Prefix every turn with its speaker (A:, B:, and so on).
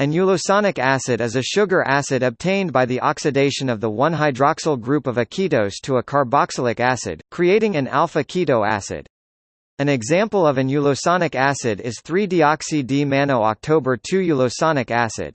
A: An ulosonic acid is a sugar acid obtained by the oxidation of the 1-hydroxyl group of a ketose to a carboxylic acid, creating an alpha-keto acid. An example of an ulosonic acid is 3-deoxy-D-manno-october 2-ulosonic acid.